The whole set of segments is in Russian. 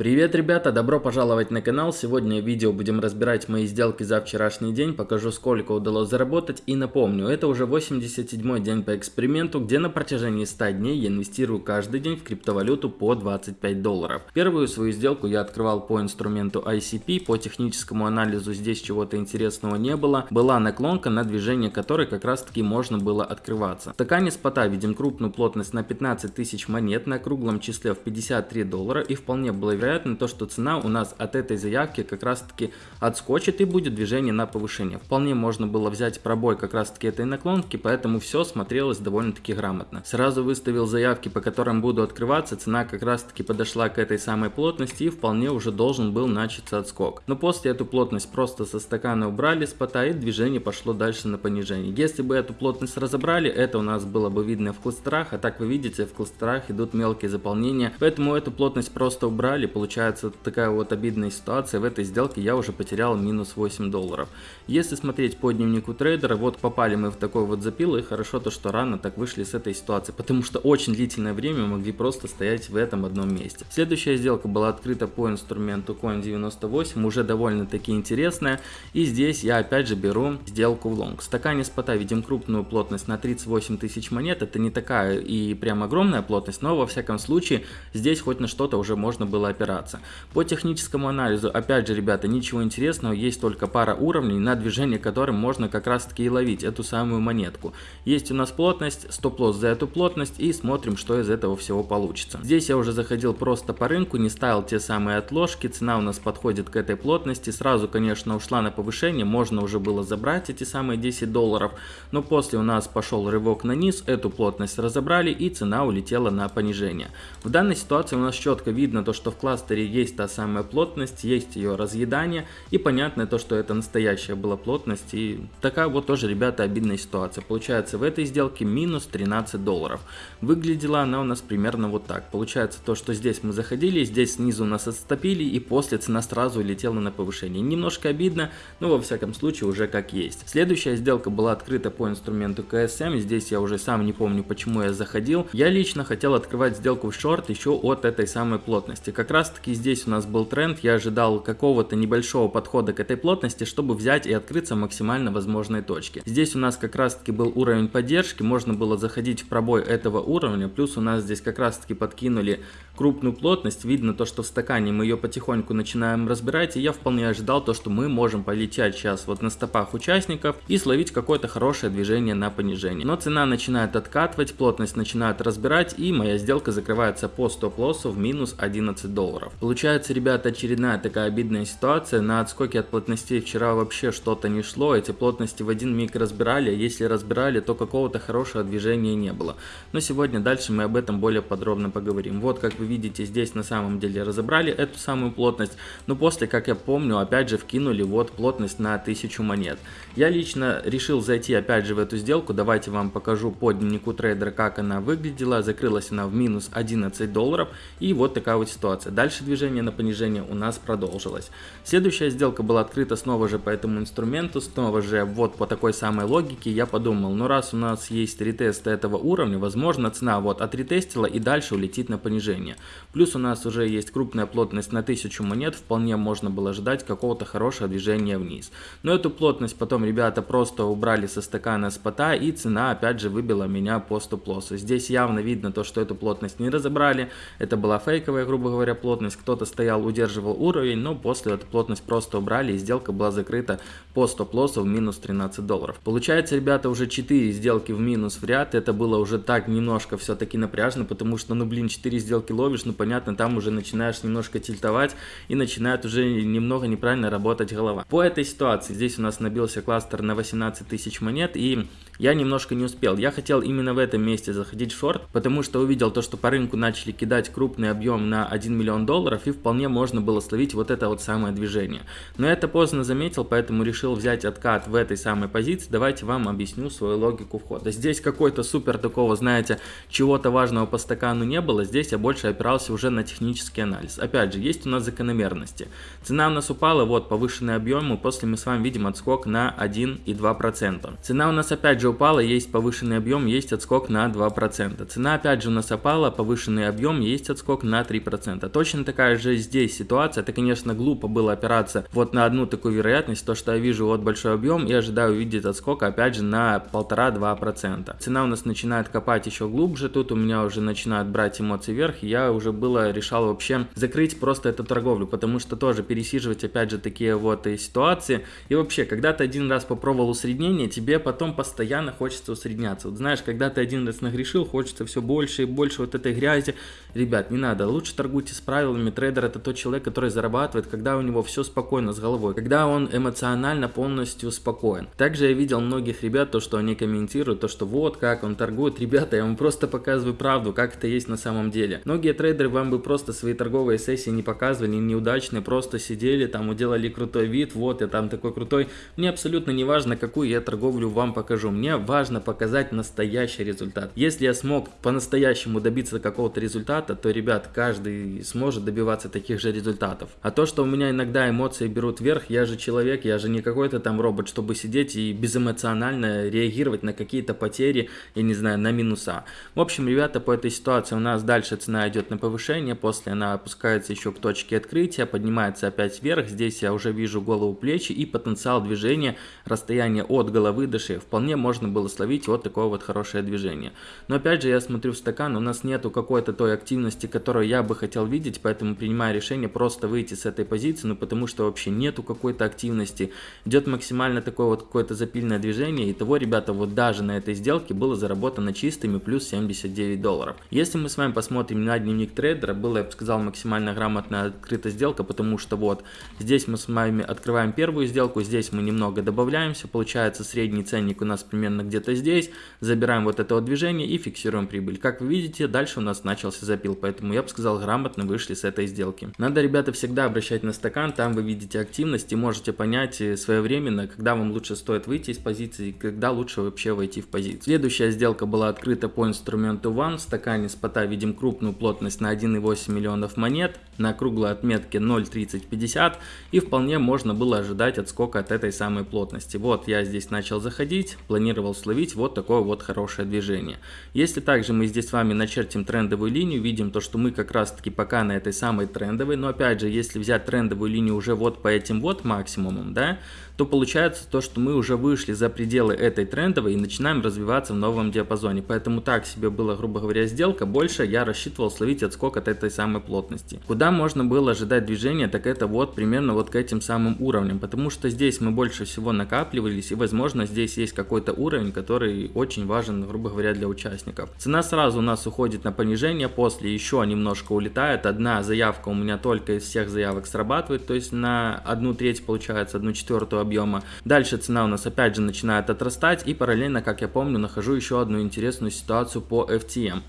Привет, ребята! Добро пожаловать на канал. Сегодня в видео будем разбирать мои сделки за вчерашний день, покажу сколько удалось заработать и напомню, это уже 87 день по эксперименту, где на протяжении 100 дней я инвестирую каждый день в криптовалюту по 25 долларов. Первую свою сделку я открывал по инструменту ICP, по техническому анализу здесь чего-то интересного не было. Была наклонка, на движение которой как раз таки можно было открываться. В стакане спота видим крупную плотность на 15 тысяч монет на круглом числе в 53 доллара и вполне было вероятно вероятно то, что цена у нас от этой заявки как раз таки отскочит и будет движение на повышение. Вполне можно было взять пробой как раз таки этой наклонки, поэтому все смотрелось довольно-таки грамотно. Сразу выставил заявки, по которым буду открываться, цена как раз таки подошла к этой самой плотности и вполне уже должен был начаться отскок. Но после эту плотность просто со стакана убрали с пота и движение пошло дальше на понижение. Если бы эту плотность разобрали, это у нас было бы видно в кластерах, а так вы видите, в кластерах идут мелкие заполнения, поэтому эту плотность просто убрали, получается такая вот обидная ситуация. В этой сделке я уже потерял минус 8 долларов. Если смотреть по дневнику трейдера, вот попали мы в такой вот запил, и хорошо то, что рано так вышли с этой ситуации, потому что очень длительное время могли просто стоять в этом одном месте. Следующая сделка была открыта по инструменту Coin98, уже довольно-таки интересная, и здесь я опять же беру сделку в лонг. В стакане спота видим крупную плотность на 38 тысяч монет, это не такая и прям огромная плотность, но во всяком случае здесь хоть на что-то уже можно было опираться опираться. По техническому анализу, опять же, ребята, ничего интересного, есть только пара уровней, на движение которым можно как раз таки и ловить эту самую монетку. Есть у нас плотность, стоп-лосс за эту плотность и смотрим, что из этого всего получится. Здесь я уже заходил просто по рынку, не ставил те самые отложки, цена у нас подходит к этой плотности, сразу, конечно, ушла на повышение, можно уже было забрать эти самые 10 долларов, но после у нас пошел рывок на низ, эту плотность разобрали и цена улетела на понижение. В данной ситуации у нас четко видно то, что в класс кластере есть та самая плотность, есть ее разъедание и понятно то, что это настоящая была плотность и такая вот тоже, ребята, обидная ситуация. Получается в этой сделке минус 13 долларов. Выглядела она у нас примерно вот так. Получается то, что здесь мы заходили, здесь снизу нас отступили и после цена сразу улетела на повышение. Немножко обидно, но во всяком случае уже как есть. Следующая сделка была открыта по инструменту КСМ, здесь я уже сам не помню почему я заходил. Я лично хотел открывать сделку в шорт еще от этой самой плотности. Как раз таки здесь у нас был тренд, я ожидал какого-то небольшого подхода к этой плотности, чтобы взять и открыться максимально возможной точке. Здесь у нас как раз таки был уровень поддержки, можно было заходить в пробой этого уровня, плюс у нас здесь как раз таки подкинули крупную плотность, видно то, что в стакане мы ее потихоньку начинаем разбирать, и я вполне ожидал то, что мы можем полететь сейчас вот на стопах участников и словить какое-то хорошее движение на понижение. Но цена начинает откатывать, плотность начинает разбирать, и моя сделка закрывается по стоп-лоссу в минус 11 долларов долларов. Получается, ребята, очередная такая обидная ситуация. На отскоке от плотностей вчера вообще что-то не шло. Эти плотности в один миг разбирали, если разбирали, то какого-то хорошего движения не было. Но сегодня дальше мы об этом более подробно поговорим. Вот, как вы видите, здесь на самом деле разобрали эту самую плотность. Но после, как я помню, опять же вкинули вот плотность на 1000 монет. Я лично решил зайти опять же в эту сделку. Давайте вам покажу по дневнику трейдера, как она выглядела. Закрылась она в минус 11 долларов. И вот такая вот ситуация. Дальше движение на понижение у нас продолжилось. Следующая сделка была открыта снова же по этому инструменту, снова же вот по такой самой логике. Я подумал, ну раз у нас есть ретест этого уровня, возможно цена вот отретестила и дальше улетит на понижение. Плюс у нас уже есть крупная плотность на 1000 монет, вполне можно было ждать какого-то хорошего движения вниз. Но эту плотность потом ребята просто убрали со стакана спота и цена опять же выбила меня по стоп-лоссу. Здесь явно видно то, что эту плотность не разобрали, это была фейковая, грубо говоря, плотность плотность, кто-то стоял, удерживал уровень, но после эту плотность просто убрали и сделка была закрыта по стоп-лоссу в минус 13 долларов. Получается, ребята, уже 4 сделки в минус в ряд, это было уже так немножко все-таки напряжно, потому что, ну блин, 4 сделки ловишь, ну понятно, там уже начинаешь немножко тильтовать и начинает уже немного неправильно работать голова. По этой ситуации здесь у нас набился кластер на 18 тысяч монет и я немножко не успел. Я хотел именно в этом месте заходить в шорт, потому что увидел то, что по рынку начали кидать крупный объем на 1 миллион долларов и вполне можно было словить вот это вот самое движение. Но я это поздно заметил, поэтому решил взять откат в этой самой позиции. Давайте вам объясню свою логику входа. Здесь какой-то супер такого, знаете, чего-то важного по стакану не было. Здесь я больше опирался уже на технический анализ. Опять же, есть у нас закономерности. Цена у нас упала, вот повышенный объем, и после мы с вами видим отскок на 1,2%. Цена у нас опять же упала, есть повышенный объем, есть отскок на 2%. Цена опять же у нас опала, повышенный объем, есть отскок на 3%. Точно Точно такая же здесь ситуация, это конечно глупо было опираться вот на одну такую вероятность, то что я вижу вот большой объем и ожидаю увидеть отскок опять же на 1,5-2%. Цена у нас начинает копать еще глубже, тут у меня уже начинают брать эмоции вверх, и я уже было решал вообще закрыть просто эту торговлю, потому что тоже пересиживать опять же такие вот и ситуации. И вообще, когда ты один раз попробовал усреднение, тебе потом постоянно хочется усредняться. Вот знаешь, когда ты один раз нагрешил, хочется все больше и больше вот этой грязи. Ребят, не надо, лучше торгуйте с правилами. Трейдер это тот человек, который зарабатывает, когда у него все спокойно с головой, когда он эмоционально полностью спокоен. Также я видел многих ребят, то, что они комментируют, то, что вот как он торгует. Ребята, я вам просто показываю правду, как это есть на самом деле. Многие трейдеры вам бы просто свои торговые сессии не показывали, неудачные, просто сидели там, уделали крутой вид, вот я там такой крутой. Мне абсолютно не важно, какую я торговлю вам покажу. Мне важно показать настоящий результат. Если я смог по-настоящему добиться какого-то результата, то, ребят, каждый сможет добиваться таких же результатов. А то, что у меня иногда эмоции берут вверх, я же человек, я же не какой-то там робот, чтобы сидеть и безэмоционально реагировать на какие-то потери, я не знаю, на минуса. В общем, ребята, по этой ситуации у нас дальше цена идет на повышение, после она опускается еще к точке открытия, поднимается опять вверх, здесь я уже вижу голову плечи и потенциал движения, расстояние от головы до шеи. Вполне можно было словить вот такое вот хорошее движение. Но опять же, я смотрю в стакан, у нас нету какой-то той активности, которую я бы хотел видеть, поэтому принимаю решение просто выйти с этой позиции, ну потому что вообще нету какой-то активности. Идет максимально такое вот какое-то запильное движение, и того, ребята, вот даже на этой сделке было заработано чистыми плюс 79 долларов. Если мы с вами посмотрим на дневник трейдера, было, я бы сказал, максимально грамотная открытая сделка, потому что вот здесь мы с вами открываем первую сделку, здесь мы немного добавляемся, получается средний ценник у нас примерно где-то здесь, забираем вот это вот движение и фиксируем прибыль. Как вы видите, дальше у нас начался запил, поэтому я бы сказал, грамотно вышли с этой сделки. Надо, ребята, всегда обращать на стакан, там вы видите активность и можете понять э, своевременно, когда вам лучше стоит выйти из позиции, когда лучше вообще войти в позицию. Следующая сделка была открыта по инструменту One, в стакане спота видим крупную плотность на 1,8 миллионов монет, на круглой отметке 0.3050 и вполне можно было ожидать отскока от этой самой плотности. Вот я здесь начал заходить, планировал словить вот такое вот хорошее движение. Если также мы здесь с вами начертим трендовую линию, видим то, что мы как раз таки пока на этой самой трендовой, но опять же, если взять трендовую линию уже вот по этим вот максимумам, да, то получается то, что мы уже вышли за пределы этой трендовой и начинаем развиваться в новом диапазоне. Поэтому так себе была, грубо говоря, сделка. Больше я рассчитывал словить отскок от этой самой плотности. Куда можно было ожидать движения, так это вот примерно вот к этим самым уровням. Потому что здесь мы больше всего накапливались и возможно здесь есть какой-то уровень, который очень важен, грубо говоря, для участников. Цена сразу у нас уходит на понижение, после еще немножко улетает. Одна заявка у меня только из всех заявок срабатывает, то есть на одну треть получается, одну четвертую объема. Дальше цена у нас опять же начинает отрастать и параллельно, как я помню, нахожу еще одну интересную ситуацию по FTM.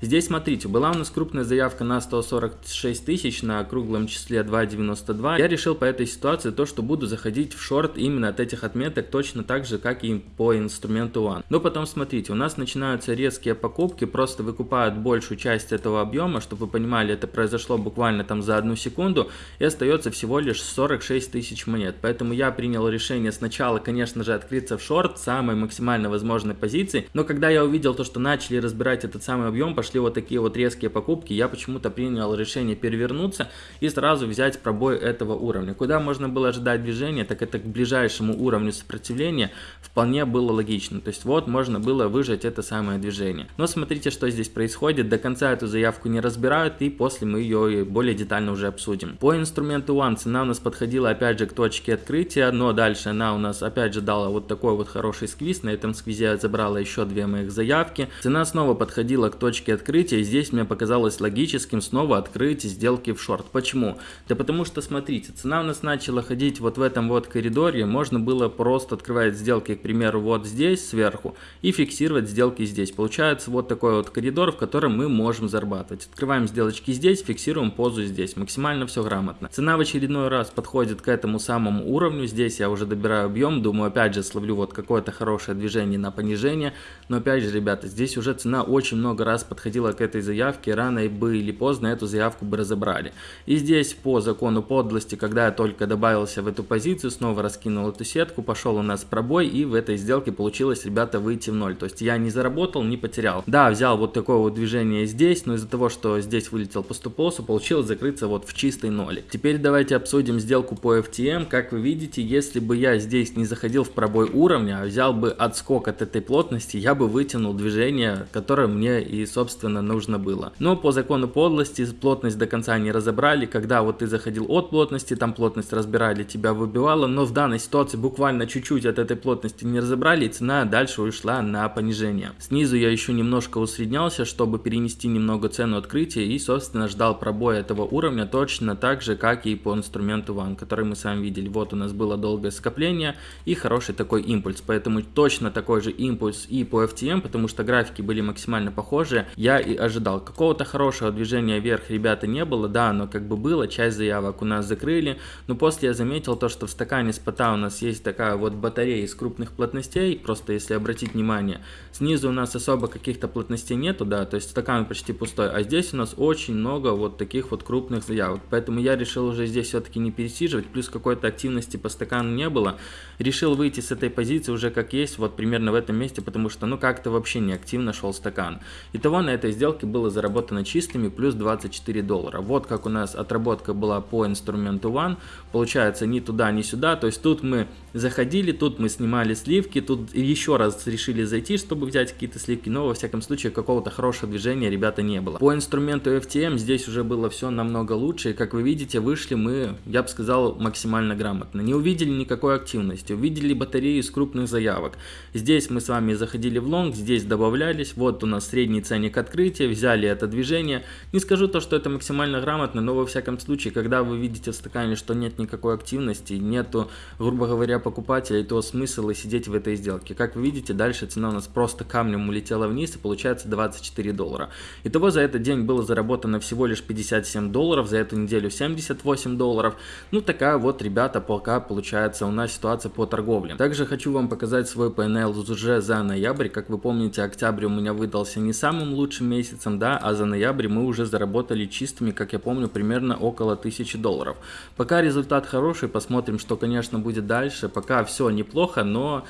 Здесь, смотрите, была у нас крупная заявка на 146 тысяч на круглом числе 2.92. Я решил по этой ситуации то, что буду заходить в шорт именно от этих отметок точно так же, как и по инструменту One. Но потом, смотрите, у нас начинаются резкие покупки, просто выкупают большую часть этого объема, чтобы вы понимали, это произошло буквально там за одну секунду, и остается всего лишь 46 тысяч монет. Поэтому я принял решение сначала, конечно же, открыться в шорт самой максимально возможной позиции, но когда я увидел то, что начали разбирать этот самый объем, пошли вот такие вот резкие покупки, я почему-то принял решение перевернуться и сразу взять пробой этого уровня. Куда можно было ожидать движения, так это к ближайшему уровню сопротивления вполне было логично. То есть вот можно было выжать это самое движение. Но смотрите, что здесь происходит. До конца эту заявку не разбирают и после мы ее более детально уже обсудим. По инструменту One цена у нас подходила опять же к точке открытия, но дальше она у нас опять же дала вот такой вот хороший сквиз. На этом сквизе я забрала еще две моих заявки. Цена снова подходила к точке открытия. И здесь мне показалось логическим снова открыть сделки в шорт. Почему? Да потому что, смотрите, цена у нас начала ходить вот в этом вот коридоре. Можно было просто открывать сделки, к примеру, вот здесь сверху и фиксировать сделки здесь. Получается вот такой вот коридор, в котором мы можем зарабатывать. Открываем сделочки здесь, фиксируем позу здесь. Максимально все грамотно. Цена в очередной раз подходит к этому самому уровню. Здесь я уже добираю объем. Думаю, опять же, словлю вот какое-то хорошее движение на понижение. Но опять же, ребята, здесь уже цена очень много раз подходит подходила к этой заявке, рано бы или поздно эту заявку бы разобрали. И здесь по закону подлости, когда я только добавился в эту позицию, снова раскинул эту сетку, пошел у нас пробой и в этой сделке получилось, ребята, выйти в ноль. То есть я не заработал, не потерял. Да, взял вот такое вот движение здесь, но из-за того, что здесь вылетел по стоп-лоссу, получилось закрыться вот в чистой нолик. Теперь давайте обсудим сделку по FTM. Как вы видите, если бы я здесь не заходил в пробой уровня, а взял бы отскок от этой плотности, я бы вытянул движение, которое мне и, собственно, нужно было. Но по закону подлости плотность до конца не разобрали. Когда вот ты заходил от плотности, там плотность разбирали, тебя выбивало, но в данной ситуации буквально чуть-чуть от этой плотности не разобрали, и цена дальше ушла на понижение. Снизу я еще немножко усреднялся, чтобы перенести немного цену открытия и, собственно, ждал пробоя этого уровня точно так же, как и по инструменту One, который мы с вами видели. Вот у нас было долгое скопление и хороший такой импульс, поэтому точно такой же импульс и по FTM, потому что графики были максимально похожи, я и ожидал. Какого-то хорошего движения вверх, ребята, не было, да, оно как бы было, часть заявок у нас закрыли, но после я заметил то, что в стакане спота у нас есть такая вот батарея из крупных плотностей, просто если обратить внимание, снизу у нас особо каких-то плотностей нету, да, то есть стакан почти пустой, а здесь у нас очень много вот таких вот крупных заявок, поэтому я решил уже здесь все-таки не пересиживать, плюс какой-то активности по стакану не было, решил выйти с этой позиции уже как есть, вот примерно в этом месте, потому что ну как-то вообще не активно шел стакан. Итого на этой сделке было заработано чистыми плюс 24 доллара. Вот как у нас отработка была по инструменту One, получается ни туда, ни сюда, то есть тут мы заходили, тут мы снимали сливки, тут еще раз решили зайти, чтобы взять какие-то сливки, но во всяком случае какого-то хорошего движения, ребята, не было. По инструменту FTM здесь уже было все намного лучше, и как вы видите, вышли мы, я бы сказал, максимально грамотно. Не увидели никакой активности, увидели батарею из крупных заявок. Здесь мы с вами заходили в лонг, здесь добавлялись, вот у нас средний ценник открытия, взяли это движение. Не скажу то, что это максимально грамотно, но во всяком случае, когда вы видите в стакане, что нет никакой активности, нету, грубо говоря, покупателей, то смысл и сидеть в этой сделке. Как вы видите, дальше цена у нас просто камнем улетела вниз и получается 24 доллара. Итого за этот день было заработано всего лишь 57 долларов, за эту неделю 78 долларов. Ну такая вот, ребята, пока получается у нас ситуация по торговле. Также хочу вам показать свой PNL уже за ноябрь. Как вы помните, октябрь у меня выдался не самым лучшим месяцем, да, а за ноябрь мы уже заработали чистыми, как я помню, примерно около 1000 долларов. Пока результат хороший, посмотрим, что, конечно, будет дальше. Пока все неплохо, но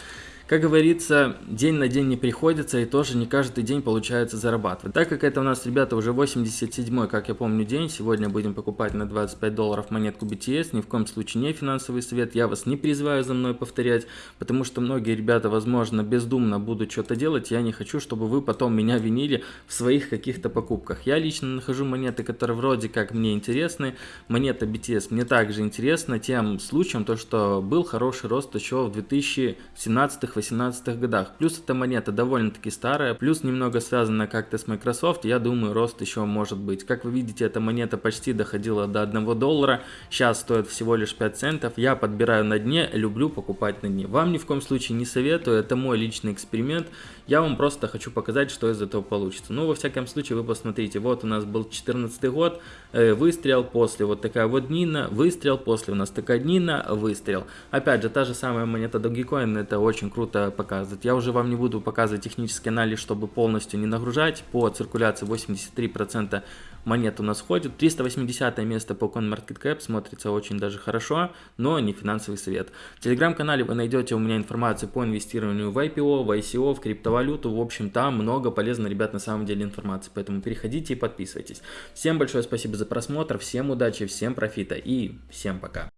как говорится, день на день не приходится и тоже не каждый день получается зарабатывать. Так как это у нас, ребята, уже 87 как я помню, день, сегодня будем покупать на 25 долларов монетку BTS, ни в коем случае не финансовый совет, я вас не призываю за мной повторять, потому что многие ребята, возможно, бездумно будут что-то делать, я не хочу, чтобы вы потом меня винили в своих каких-то покупках. Я лично нахожу монеты, которые вроде как мне интересны, монета BTS мне также интересна тем случаем, то что был хороший рост еще в 2017 18 годах. Плюс эта монета довольно-таки старая, плюс немного связана как-то с Microsoft, я думаю рост еще может быть. Как вы видите, эта монета почти доходила до 1 доллара, сейчас стоит всего лишь 5 центов. Я подбираю на дне, люблю покупать на дне. Вам ни в коем случае не советую, это мой личный эксперимент. Я вам просто хочу показать, что из этого получится. Ну, во всяком случае, вы посмотрите, вот у нас был 14 год, э, выстрел, после вот такая вот днина, выстрел, после у нас такая днина, выстрел. Опять же, та же самая монета Dogecoin, это очень круто круто показывает. Я уже вам не буду показывать технический анализ, чтобы полностью не нагружать. По циркуляции 83% монет у нас входит. 380 место по CoinMarketCap смотрится очень даже хорошо, но не финансовый совет. В телеграм-канале вы найдете у меня информацию по инвестированию в IPO, в ICO, в криптовалюту. В общем, там много полезной, ребят, на самом деле информации. Поэтому переходите и подписывайтесь. Всем большое спасибо за просмотр, всем удачи, всем профита и всем пока.